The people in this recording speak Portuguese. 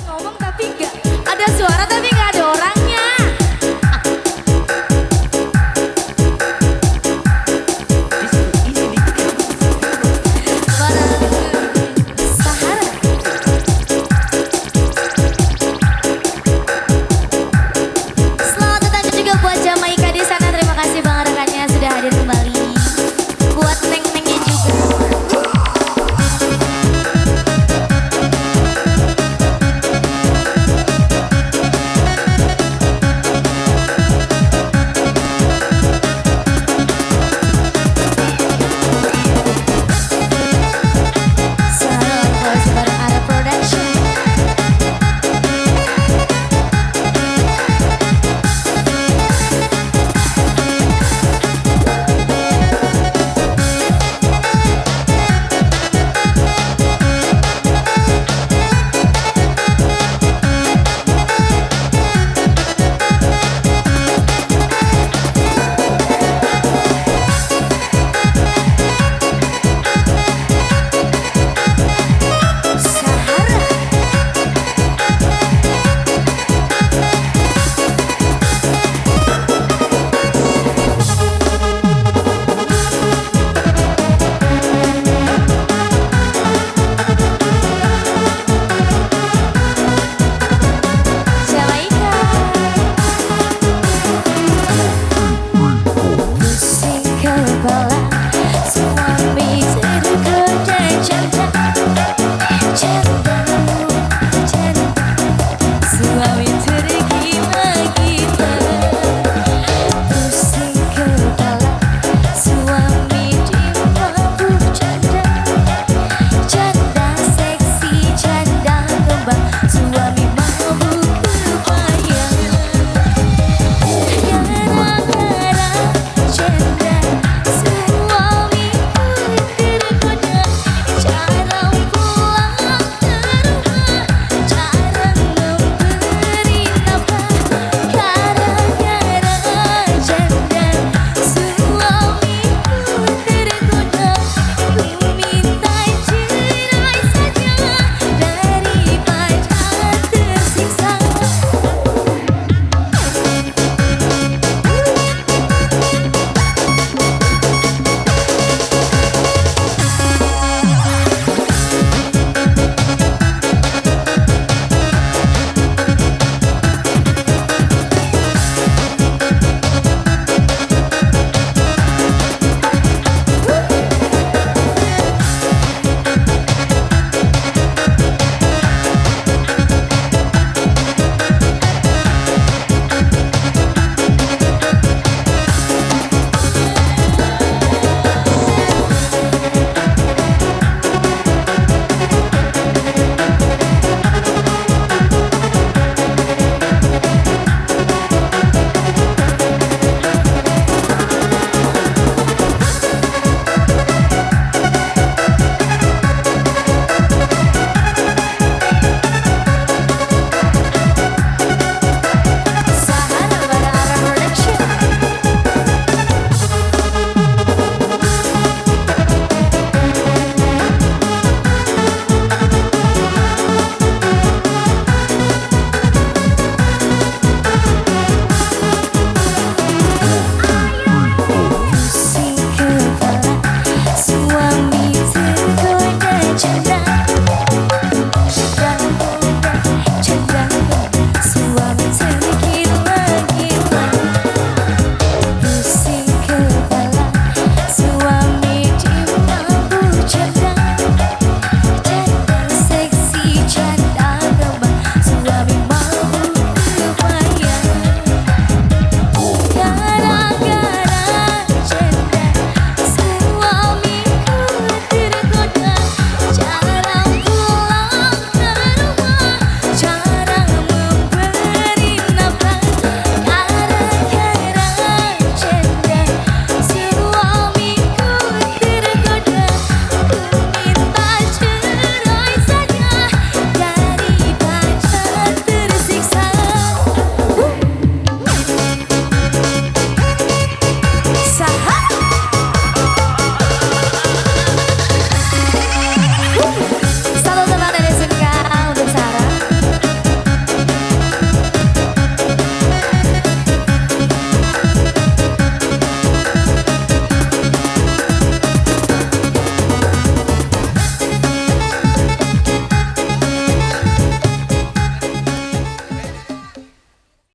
pessoal. Vamos dar